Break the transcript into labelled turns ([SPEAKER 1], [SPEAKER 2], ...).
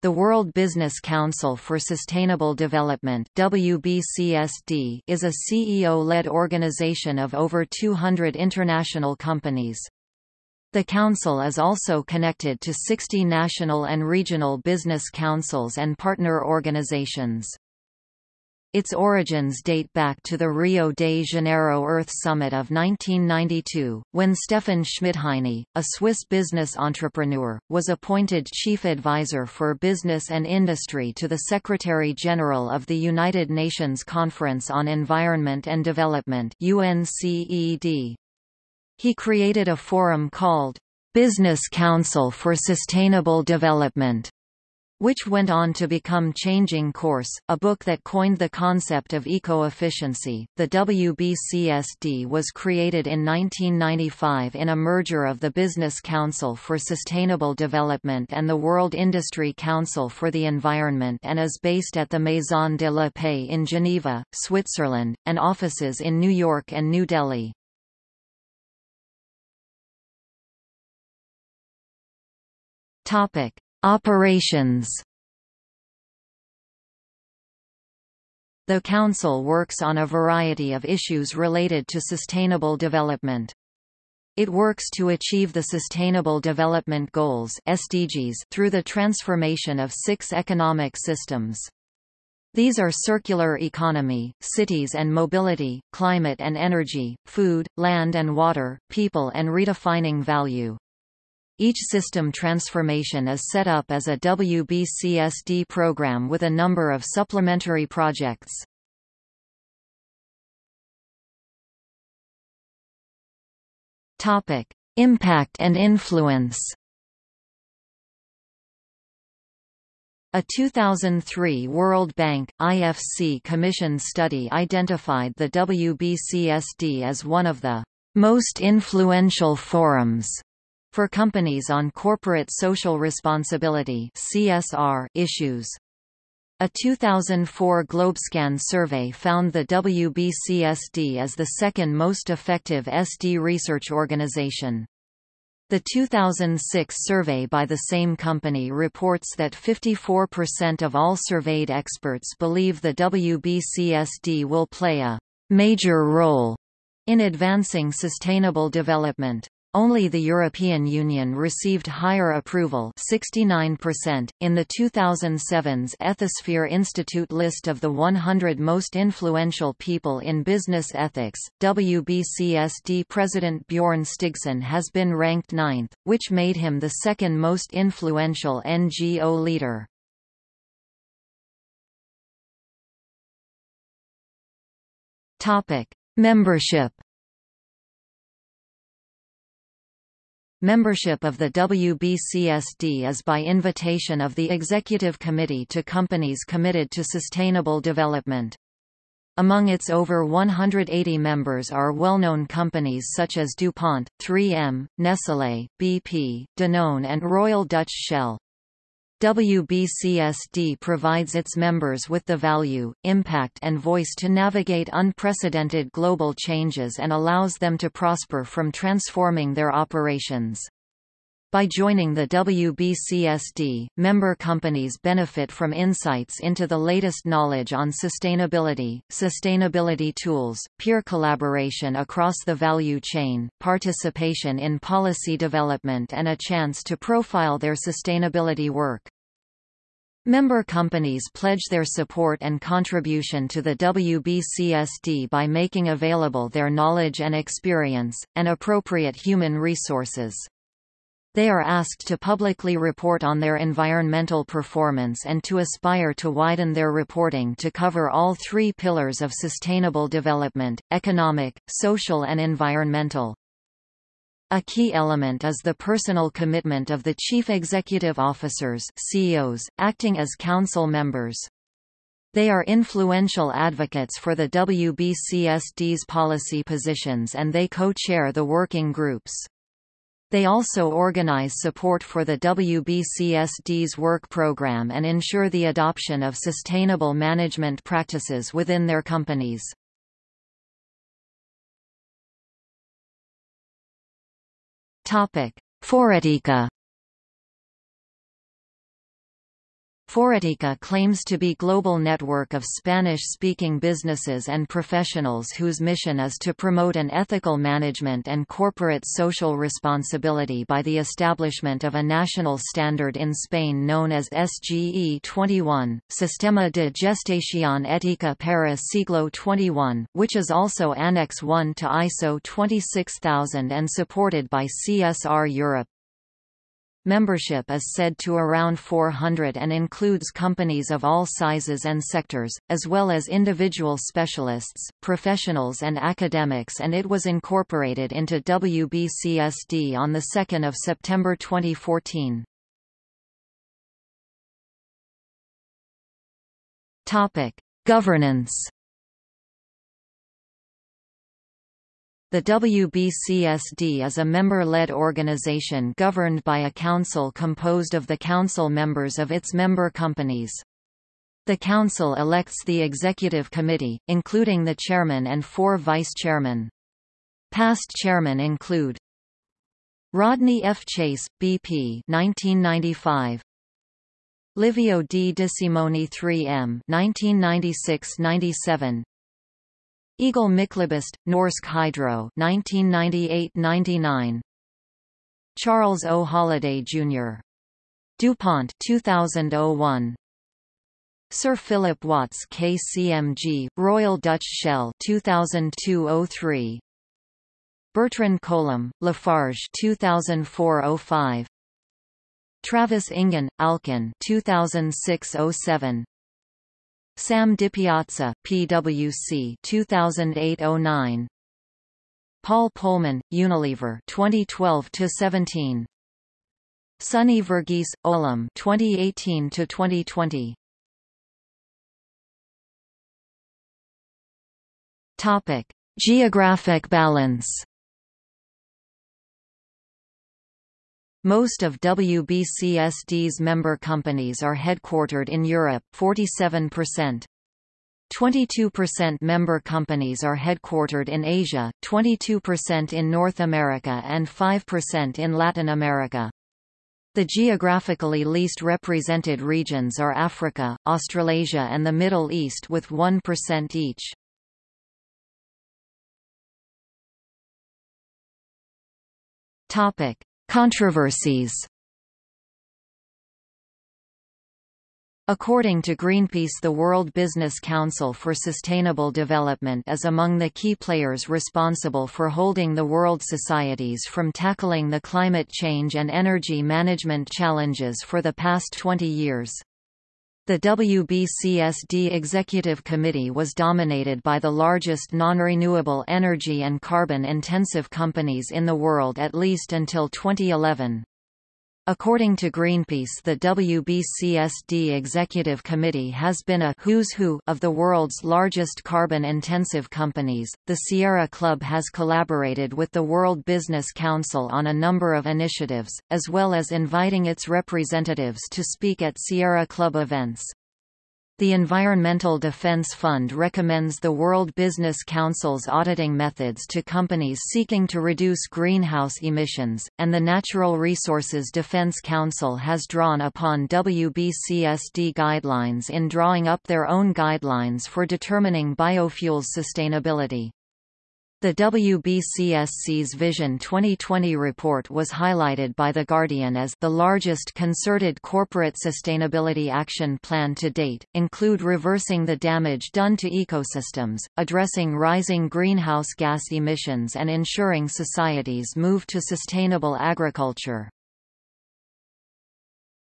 [SPEAKER 1] The World Business Council for Sustainable Development WBCSD is a CEO-led organization of over 200 international companies. The Council is also connected to 60 national and regional business councils and partner organizations. Its origins date back to the Rio de Janeiro Earth Summit of 1992, when Stefan Schmidheiny, a Swiss business entrepreneur, was appointed chief advisor for business and industry to the Secretary-General of the United Nations Conference on Environment and Development UNCED. He created a forum called Business Council for Sustainable Development which went on to become Changing Course, a book that coined the concept of eco-efficiency. The WBCSD was created in 1995 in a merger of the Business Council for Sustainable Development and the World Industry Council for the Environment and is based at the Maison de la Paix in Geneva, Switzerland, and offices in New York and New Delhi. Topic: Operations The Council works on a variety of issues related to sustainable development. It works to achieve the Sustainable Development Goals SDGs through the transformation of six economic systems. These are circular economy, cities and mobility, climate and energy, food, land and water, people and redefining value. Each system transformation is set up as a WBCSD program with a number of supplementary projects. Topic: Impact and influence. A 2003 World Bank, IFC Commission study identified the WBCSD as one of the most influential forums for companies on corporate social responsibility (CSR) issues. A 2004 Globescan survey found the WBCSD as the second most effective SD research organization. The 2006 survey by the same company reports that 54% of all surveyed experts believe the WBCSD will play a major role in advancing sustainable development. Only the European Union received higher approval 69%. .In the 2007's Ethisphere Institute list of the 100 most influential people in business ethics, WBCSD President Bjorn Stigson has been ranked ninth, which made him the second most influential NGO leader. Membership Membership of the WBCSD is by invitation of the Executive Committee to companies committed to sustainable development. Among its over 180 members are well-known companies such as DuPont, 3M, Nestlé, BP, Danone and Royal Dutch Shell. WBCSD provides its members with the value, impact and voice to navigate unprecedented global changes and allows them to prosper from transforming their operations. By joining the WBCSD, member companies benefit from insights into the latest knowledge on sustainability, sustainability tools, peer collaboration across the value chain, participation in policy development and a chance to profile their sustainability work. Member companies pledge their support and contribution to the WBCSD by making available their knowledge and experience, and appropriate human resources. They are asked to publicly report on their environmental performance and to aspire to widen their reporting to cover all three pillars of sustainable development, economic, social and environmental. A key element is the personal commitment of the chief executive officers CEOs, acting as council members. They are influential advocates for the WBCSD's policy positions and they co-chair the working groups. They also organize support for the WBCSD's work program and ensure the adoption of sustainable management practices within their companies. Topic: Foretica Forética claims to be global network of Spanish-speaking businesses and professionals whose mission is to promote an ethical management and corporate social responsibility by the establishment of a national standard in Spain known as SGE 21, Sistema de Gestación Ética para Siglo XXI, which is also Annex 1 to ISO 26000 and supported by CSR Europe. Membership is said to around 400 and includes companies of all sizes and sectors, as well as individual specialists, professionals and academics and it was incorporated into WBCSD on 2 September 2014. Governance The WBCSD is a member-led organization governed by a council composed of the council members of its member companies. The council elects the executive committee, including the chairman and four vice-chairmen. Past chairmen include Rodney F. Chase, BP 1995, Livio D. DeSimone 3M 1996-97 Egil Myklebust, Norsk Hydro 1998–99 Charles O. Holliday, Jr. DuPont 2001 Sir Philip Watts KCMG, Royal Dutch Shell 2002–03 Bertrand Collomb, Lafarge 2004–05 Travis Engen, Alcan 2006–07 Sam DiPiazza, PwC 2008-09 Paul Polman, Unilever 2012-17 Sonny Verghese, Olam 2018-2020 Topic: Geographic balance Most of WBCSD's member companies are headquartered in Europe 47%. 22% member companies are headquartered in Asia, 22% in North America and 5% in Latin America. The geographically least represented regions are Africa, Australasia and the Middle East with 1% each. Topic: Controversies According to Greenpeace the World Business Council for Sustainable Development is among the key players responsible for holding the world societies from tackling the climate change and energy management challenges for the past 20 years. The WBCSD Executive Committee was dominated by the largest non-renewable energy and carbon-intensive companies in the world at least until 2011. According to Greenpeace the WBCSD Executive Committee has been a who's who of the world's largest carbon-intensive companies. The Sierra Club has collaborated with the World Business Council on a number of initiatives, as well as inviting its representatives to speak at Sierra Club events. The Environmental Defense Fund recommends the World Business Council's auditing methods to companies seeking to reduce greenhouse emissions, and the Natural Resources Defense Council has drawn upon WBCSD guidelines in drawing up their own guidelines for determining biofuels sustainability. The WBCSD's Vision 2020 report was highlighted by The Guardian as the largest concerted corporate sustainability action plan to date, include reversing the damage done to ecosystems, addressing rising greenhouse gas emissions and ensuring societies move to sustainable agriculture.